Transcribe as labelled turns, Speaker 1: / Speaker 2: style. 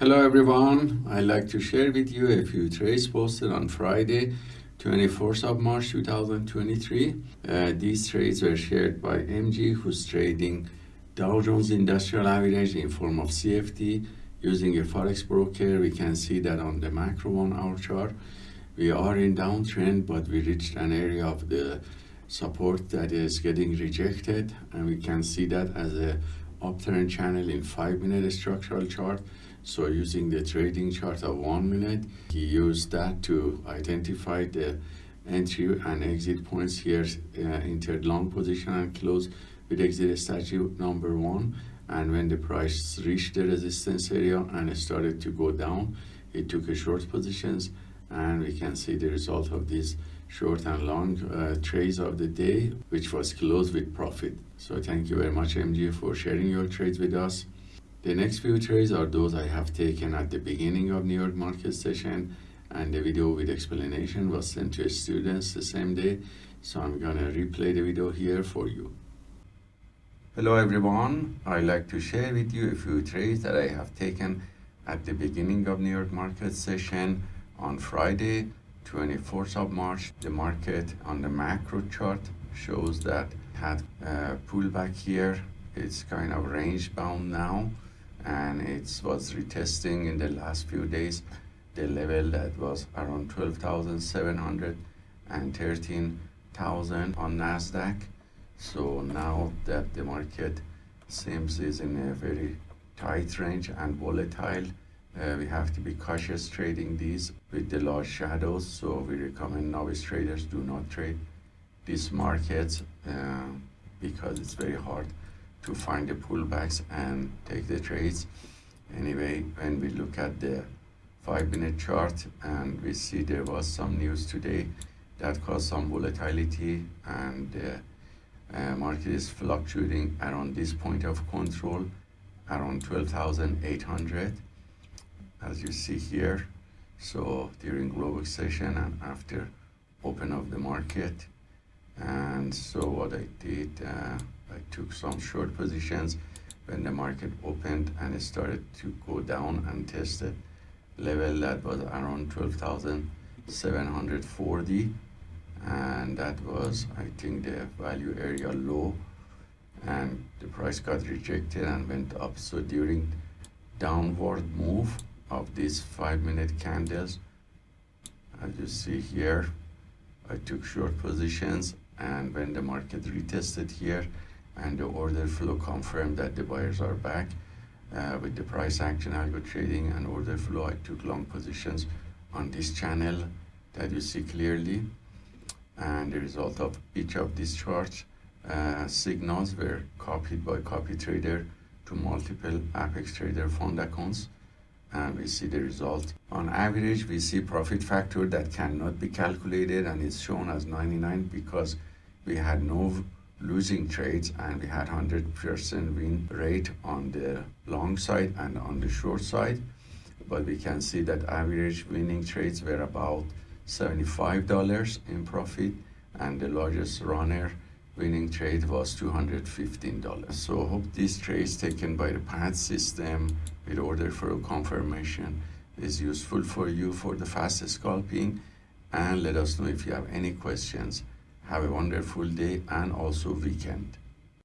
Speaker 1: Hello everyone, I'd like to share with you a few trades posted on Friday, 24th of March 2023. Uh, these trades were shared by MG who's trading Dow Jones Industrial Average in form of CFD using a Forex broker. We can see that on the macro one hour chart. We are in downtrend but we reached an area of the support that is getting rejected and we can see that as a uptrend channel in 5 minute structural chart so using the trading chart of one minute, he used that to identify the entry and exit points here, uh, entered long position and close with exit strategy number one. And when the price reached the resistance area and it started to go down, he took a short positions and we can see the result of these short and long uh, trades of the day, which was closed with profit. So thank you very much, MG, for sharing your trades with us. The next few trades are those I have taken at the beginning of New York market session and the video with explanation was sent to students the same day. So I'm gonna replay the video here for you. Hello everyone, I'd like to share with you a few trades that I have taken at the beginning of New York market session on Friday, 24th of March. The market on the macro chart shows that had a pullback here. It's kind of range bound now and it was retesting in the last few days the level that was around 12,700 and 13,000 on Nasdaq. So now that the market seems is in a very tight range and volatile, uh, we have to be cautious trading these with the large shadows. So we recommend novice traders do not trade these markets uh, because it's very hard to find the pullbacks and take the trades. Anyway, when we look at the five minute chart and we see there was some news today that caused some volatility and the uh, market is fluctuating around this point of control around 12,800 as you see here. So during global session and after open of the market. And so what I did uh, I took some short positions when the market opened and it started to go down and tested level that was around 12,740 and that was I think the value area low. And the price got rejected and went up. So during downward move of these five minute candles. As you see here I took short positions and when the market retested here and the order flow confirmed that the buyers are back uh, with the price action algo trading and order flow I took long positions on this channel that you see clearly. And the result of each of these charts uh, signals were copied by copy trader to multiple apex trader fund accounts and we see the result. On average we see profit factor that cannot be calculated and it's shown as 99 because we had no losing trades and we had 100% win rate on the long side and on the short side. But we can see that average winning trades were about $75 in profit and the largest runner winning trade was $215 so hope these trades taken by the PAT system with order for a confirmation. Is useful for you for the fast scalping. And let us know if you have any questions. Have a wonderful day and also weekend.